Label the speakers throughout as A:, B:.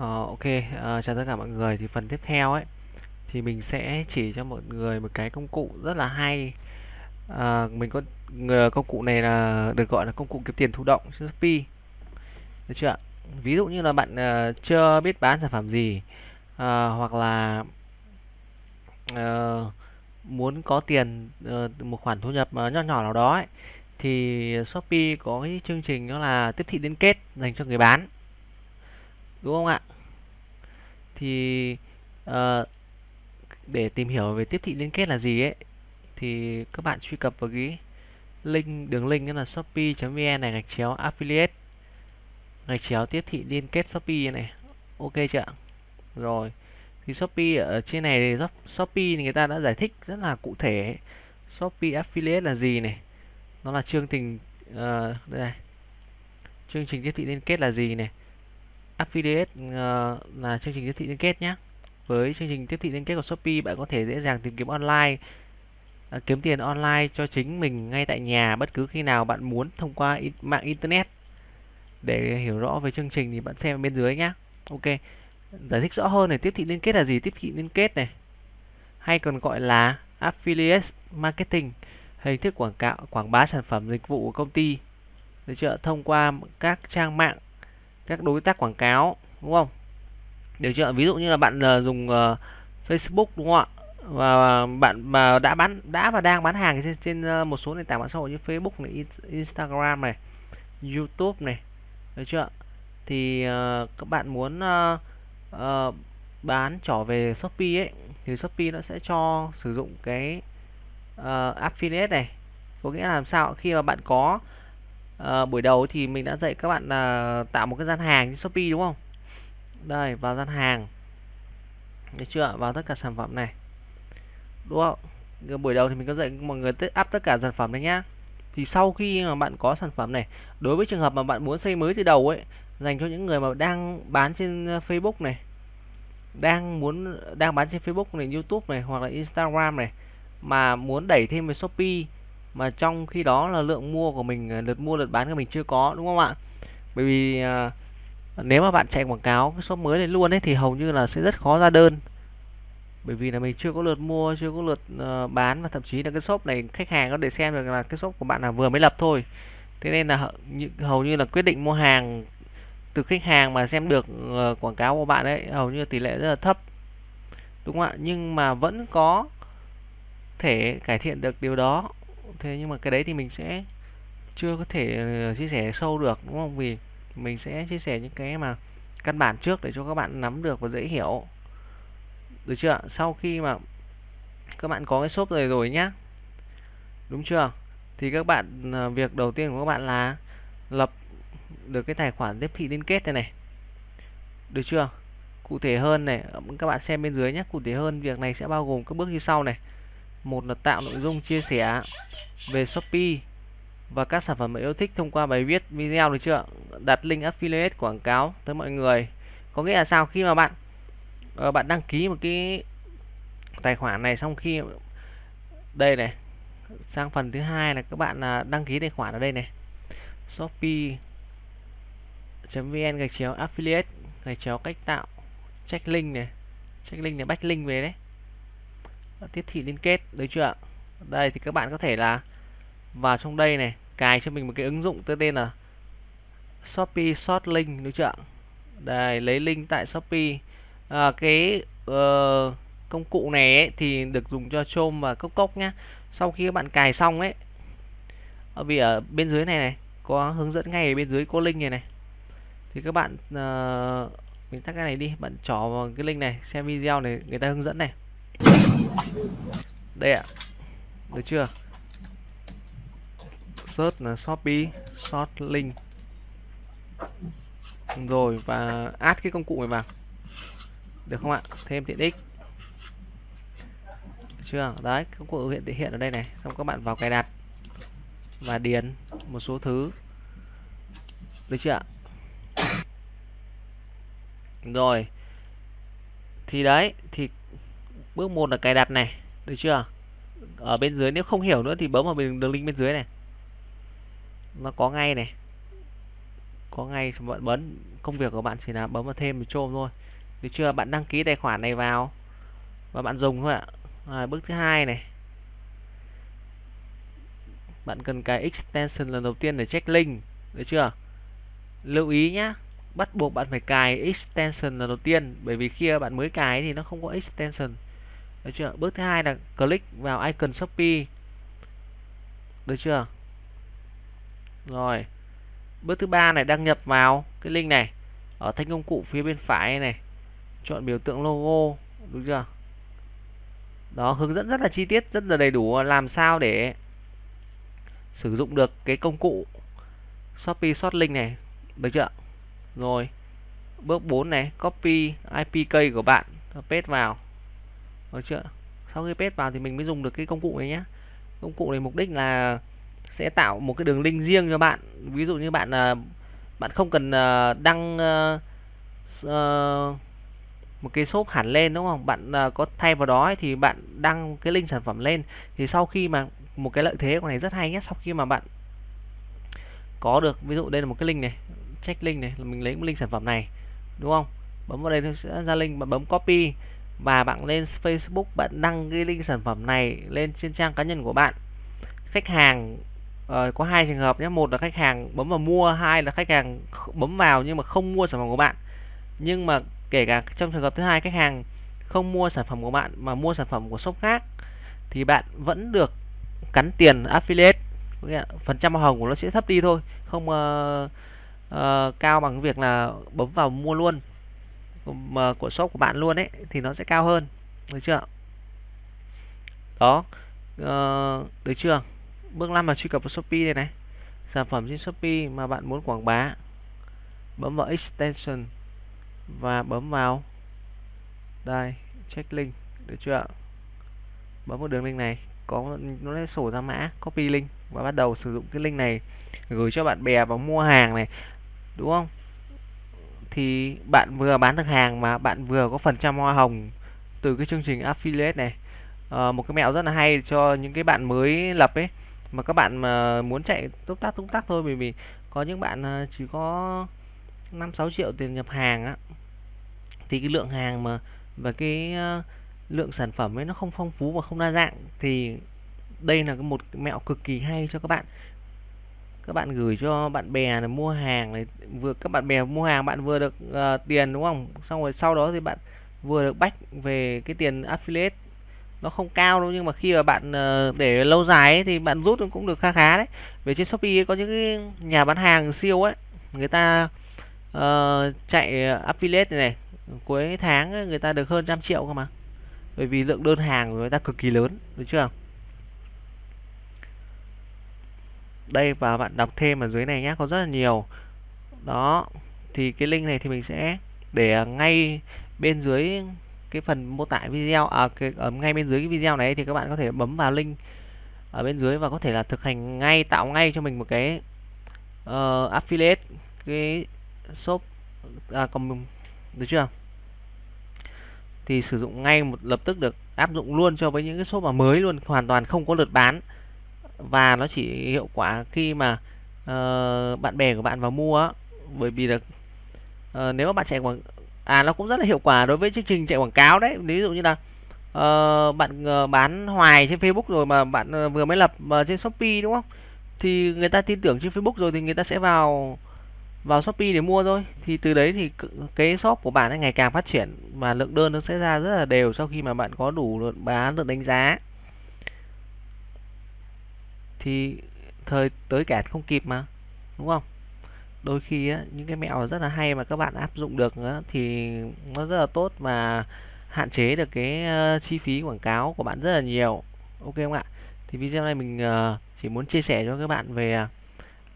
A: Ờ, ok, uh, chào tất cả mọi người. Thì phần tiếp theo ấy thì mình sẽ chỉ cho mọi người một cái công cụ rất là hay. Uh, mình có người công cụ này là được gọi là công cụ kiếm tiền thụ động trên Shopee. Được chưa ạ? Ví dụ như là bạn uh, chưa biết bán sản phẩm gì uh, hoặc là uh, muốn có tiền uh, một khoản thu nhập uh, nhỏ nhỏ nào đó ấy, thì Shopee có cái chương trình đó là tiếp thị liên kết dành cho người bán. Đúng không ạ? Thì uh, để tìm hiểu về tiếp thị liên kết là gì ấy thì các bạn truy cập vào cái link đường link đó là shopee.vn này gạch chéo affiliate gạch chéo tiếp thị liên kết Shopee này. Ok chưa ạ? Rồi thì Shopee ở trên này thì Shopee thì người ta đã giải thích rất là cụ thể Shopee affiliate là gì này? Nó là chương trình uh, đây này. Chương trình tiếp thị liên kết là gì này? Affiliate uh, là chương trình tiếp thị liên kết nhé với chương trình tiếp thị liên kết của Shopee bạn có thể dễ dàng tìm kiếm online uh, kiếm tiền online cho chính mình ngay tại nhà bất cứ khi nào bạn muốn thông qua in mạng internet. Để hiểu rõ về chương trình thì bạn xem bên dưới nhé ok giải thích rõ hơn này tiếp thị liên kết là gì? Tiếp thị liên kết này hay còn gọi là affiliate marketing hình thức quảng cáo quảng bá sản phẩm dịch vụ của công ty. Được chưa? Thông qua các trang mạng các đối tác quảng cáo đúng không? Được chưa? Ví dụ như là bạn uh, dùng uh, Facebook đúng không ạ? Và bạn mà đã bán đã và đang bán hàng trên, trên uh, một số nền tảng mạng xã hội như Facebook này Instagram này YouTube này được chưa? Thì uh, các bạn muốn uh, uh, bán trở về Shopee ấy thì Shopee nó sẽ cho sử dụng cái uh, affiliate này. Có nghĩa là làm sao? Khi mà bạn có à, buổi đầu thì mình đã dạy các bạn là tạo một cái gian hàng trên Shopee đúng không? Đây vào gian hàng. Được chưa? Vào tất cả sản phẩm này. Đúng không? Buổi đầu thì mình có dạy mọi người up tất cả sản phẩm đấy nhá. Thì sau khi mà bạn có sản phẩm này đối với trường hợp mà bạn muốn xây mới từ đầu ấy dành cho những người mà đang bán trên ờ, Facebook này đang muốn đang bán trên Facebook này YouTube này hoặc là Instagram này mà muốn đẩy thêm về Shopee mà trong khi đó là lượng mua của mình ờ, lượt mua lượt bán của mình chưa có đúng không ạ? Bởi vì à, nếu mà bạn chạy quảng cáo cái shop mới này luôn ấy thì hầu như là sẽ rất khó ra đơn. Bởi vì là mình chưa có lượt mua chưa có lượt uh, bán và thậm chí là cái shop này khách hàng có để xem được là cái shop của bạn là vừa mới lập thôi. Thế nên là hầu như là quyết định mua hàng từ khách hàng mà xem được uh, quảng cáo của bạn ấy hầu như tỷ lệ rất là thấp. Đúng không ạ? Nhưng mà vẫn có thể cải thiện được điều đó thế nhưng mà cái đấy thì mình sẽ chưa có thể ờ, chia sẻ sâu được, đúng không? Vì mình sẽ chia sẻ những cái mà căn bản trước để cho các bạn nắm được và dễ hiểu. Được chưa sau khi mà các bạn có cái shop rồi rồi nhá. Đúng chưa? Thì các bạn ờ, việc đầu tiên của các bạn là lập được cái tài khoản tiếp thị liên kết này này. Được chưa? Cụ thể hơn này, các bạn xem bên dưới nhé cụ thể hơn, việc này sẽ bao gồm các bước như sau này một là tạo nội dung chia sẻ về Shopee và các sản phẩm mà yêu thích thông qua bài viết video được chưa? Đặt link affiliate quảng cáo tới mọi người. Có nghĩa là sao? Khi mà bạn uh, bạn đăng ký một cái tài khoản này xong khi đây này sang phần thứ hai là các bạn là đăng ký tài khoản ở đây này. Shopee vn gạch chéo affiliate gạch chéo cách tạo check link này check link này backlink về đấy tiếp thị liên kết đấy chưa ạ? đây thì các bạn có thể là vào trong đây này cài cho mình một cái ứng dụng tên là Shopee Short Link đúng chưa đây lấy link tại Shopee. À, cái uh, công cụ này ấy, thì được dùng cho chôm và cốc cốc nhá. Sau khi các bạn cài xong ấy ở vì ở bên dưới này này có hướng dẫn ngay ở bên dưới có link này này. Thì các bạn uh, mình tắt cái này đi bạn trỏ vào cái link này xem video này người ta hướng dẫn này đây ạ. Được chưa? Search là shopee, short link. Rồi, và add cái công cụ này vào. Được không ạ? Thêm tiện ích. Được chưa? Đấy, công cụ hiện thể hiện ở đây này. Xong các bạn vào cài đặt và điền một số thứ. Được chưa ạ? Rồi. Thì đấy, thì bước một là cài đặt này được chưa? Ở bên dưới nếu không hiểu nữa thì bấm vào đường link bên dưới này. Nó có ngay này. Có ngay bạn bấm công việc của bạn chỉ là bấm vào thêm một chôm thôi. Được chưa? Bạn đăng ký tài khoản này vào và bạn dùng thôi ạ. À, bước thứ hai này. Bạn cần cái extension lần đầu tiên để check link được chưa? Lưu ý nhá bắt buộc bạn phải cài extension lần đầu tiên bởi vì khi bạn mới cài thì nó không có extension được chưa? Bước thứ hai là click vào icon shopee. Được chưa? Rồi. Bước thứ ba này, đăng nhập vào cái link này. Ở thanh công cụ phía bên phải này. Chọn biểu tượng logo. Đúng chưa? Đó, hướng dẫn rất là chi tiết, rất là đầy đủ. Làm sao để sử dụng được cái công cụ Shopee Short Link này? Được chưa? Rồi. Bước 4 này, copy IP của bạn paste vào được chưa? Sau khi paste vào thì mình mới dùng được cái công cụ này nhé công cụ này mục đích là sẽ tạo một cái đường link riêng cho bạn. Ví dụ như bạn à, bạn không cần à, đăng à, một cái shop hẳn lên, đúng không? Bạn có thay vào đó thì bạn đăng cái link sản phẩm lên. Thì sau khi mà một cái lợi thế của này rất hay nhé sau khi mà bạn có được, ví dụ đây là một cái link này, check link này, là mình lấy một link sản phẩm này, đúng không? Bấm vào đây nó sẽ ra link, bạn bấm copy và bạn lên Facebook bạn đăng cái link sản phẩm này lên trên trang cá nhân của bạn. Khách hàng uh, có hai trường hợp nhé. Một là khách hàng bấm vào mua hai là khách hàng bấm vào nhưng mà không mua sản phẩm của bạn. Nhưng mà kể cả trong trường hợp thứ hai khách hàng không mua sản phẩm của bạn mà mua sản phẩm của shop khác thì bạn vẫn được cắn tiền affiliate. Phần trăm hoa hồng của nó sẽ thấp đi thôi. Không uh, uh, cao bằng việc là bấm vào mua luôn mà của shop của bạn luôn ấy thì nó sẽ cao hơn được chưa? Đó uh, được chưa? Bước 5 là truy cập vào Shopee đây này. Sản phẩm trên Shopee mà bạn muốn quảng bá bấm vào extension và bấm vào đây check link được chưa? Bấm vào đường link này có nó sẽ sổ ra mã copy link và bắt đầu sử dụng cái link này gửi cho bạn bè và mua hàng này đúng không? Thì bạn vừa bán được hàng mà bạn vừa có phần trăm hoa hồng từ cái chương trình affiliate này. À, một cái mẹo rất là hay cho những cái bạn mới lập ấy mà các bạn mà muốn chạy túc tác túc tác thôi bởi vì có những bạn à, chỉ có 5 6 triệu tiền nhập hàng á. Thì cái lượng hàng mà và cái à, lượng sản phẩm ấy nó không phong phú và không đa dạng thì đây là một mẹo cực kỳ hay cho các bạn các bạn gửi cho bạn bè này mua hàng này vừa các bạn bè mua hàng bạn vừa được uh, tiền đúng không? Xong rồi sau đó thì bạn vừa được bách về cái tiền affiliate. Nó không cao đâu nhưng mà khi mà bạn uh, để lâu dài ấy, thì bạn rút cũng được khá khá đấy. Về trên shopee ấy, có những cái nhà bán hàng siêu ấy người ta uh, chạy affiliate này, này cuối tháng ấy, người ta được hơn trăm triệu cơ mà. Bởi vì lượng đơn hàng của người ta cực kỳ lớn được chưa? Đây và bạn đọc thêm ở dưới này nhé có rất là nhiều. Đó thì cái link này thì mình sẽ để ngay bên dưới cái phần mô tả video à cái, ở ngay bên dưới cái video này thì các bạn có thể bấm vào link ở bên dưới và có thể là thực hành ngay tạo ngay cho mình một cái uh, affiliate cái shop à, còn được chưa? Thì sử dụng ngay một lập tức được áp dụng luôn cho với những cái shop mà mới luôn hoàn toàn không có lượt bán và nó chỉ hiệu quả khi mà uh, bạn bè của bạn vào mua bởi vì là uh, nếu mà bạn chạy quảng à nó cũng rất là hiệu quả đối với chương trình chạy quảng cáo đấy. Ví dụ như là uh, bạn uh, bán hoài trên Facebook rồi mà bạn uh, vừa mới lập uh, trên Shopee đúng không? Thì người ta tin tưởng trên Facebook rồi thì người ta sẽ vào vào Shopee để mua thôi. Thì từ đấy thì cái shop của bạn ấy ngày càng phát triển và lượng đơn nó sẽ ra rất là đều sau khi mà bạn có đủ lượng bán được đánh giá thì thời tới cản không kịp mà đúng không? Đôi khi á, những cái mẹo rất là hay mà các bạn áp dụng được á, thì nó rất là tốt và hạn chế được cái uh, chi phí quảng cáo của bạn rất là nhiều. Ok không ạ? Thì video này mình uh, chỉ muốn chia sẻ cho các bạn về ờ,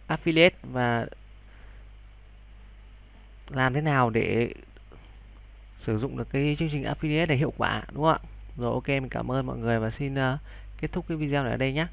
A: affiliate và làm thế nào để sử dụng được cái chương trình affiliate để hiệu quả đúng không ạ? Rồi ok mình cảm ơn mọi người và xin uh, kết thúc cái video này ở đây nhé